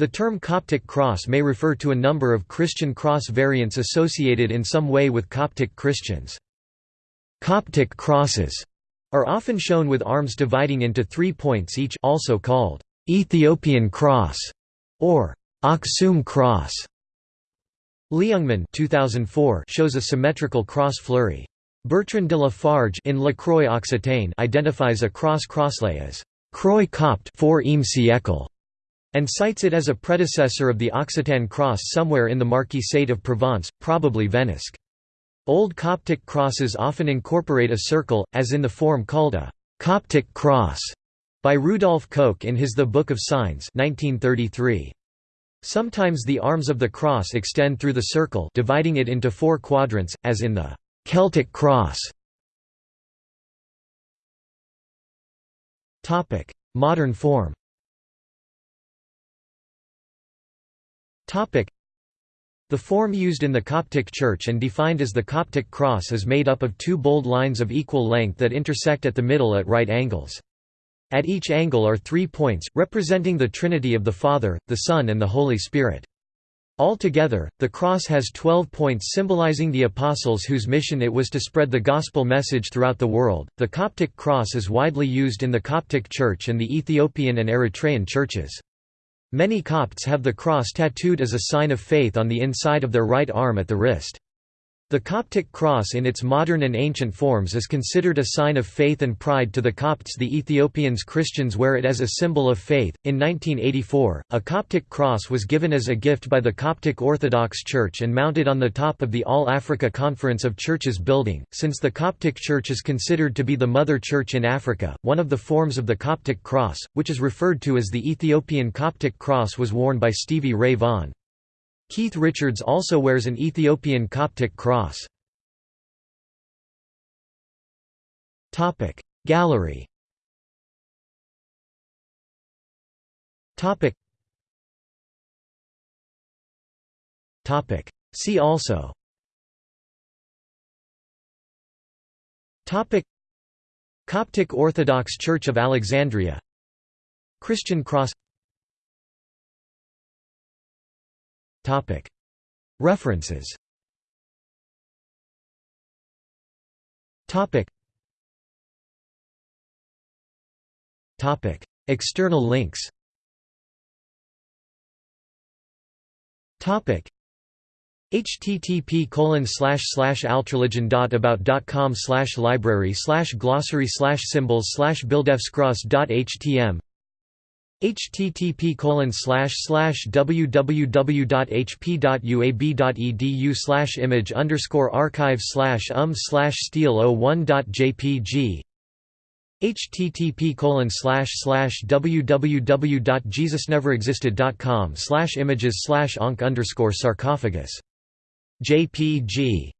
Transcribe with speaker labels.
Speaker 1: The term Coptic cross may refer to a number of Christian cross variants associated in some way with Coptic Christians. Coptic crosses are often shown with arms dividing into three points each also called Ethiopian cross or Aksum cross. Leungman 2004 shows a symmetrical cross fleury. Bertrand de la Farge in La Croix Occitane identifies a cross crosslet as Croix Copt 4 siècle and cites it as a predecessor of the Occitan cross somewhere in the Marquisate of Provence, probably Venasque. Old Coptic crosses often incorporate a circle, as in the form called a «Coptic cross» by Rudolf Koch in his The Book of Signs 1933. Sometimes the arms of the cross extend through the circle dividing it into four quadrants, as in the «Celtic cross». Modern form the form used in the Coptic Church and defined as the Coptic cross is made up of two bold lines of equal length that intersect at the middle at right angles. At each angle are three points, representing the Trinity of the Father, the Son and the Holy Spirit. Altogether, the cross has twelve points symbolizing the apostles whose mission it was to spread the gospel message throughout the world. The Coptic cross is widely used in the Coptic Church and the Ethiopian and Eritrean churches. Many Copts have the cross tattooed as a sign of faith on the inside of their right arm at the wrist. The Coptic cross in its modern and ancient forms is considered a sign of faith and pride to the Copts. The Ethiopians Christians wear it as a symbol of faith. In 1984, a Coptic cross was given as a gift by the Coptic Orthodox Church and mounted on the top of the All Africa Conference of Churches building. Since the Coptic Church is considered to be the mother church in Africa, one of the forms of the Coptic cross, which is referred to as the Ethiopian Coptic cross, was worn by Stevie Ray Vaughan. Keith Richards also wears an Ethiopian Coptic cross. Gallery See also Coptic Orthodox Church of Alexandria Christian cross References. External links. Http colon slash slash altreligion.about.com slash library slash glossary slash symbols slash bildefscross.htm http www.hp.uab.edu slash image underscore archive slash um slash steel 01.jpg http www.jesusneverexisted.com slash images slash onc underscore sarcophagus jpg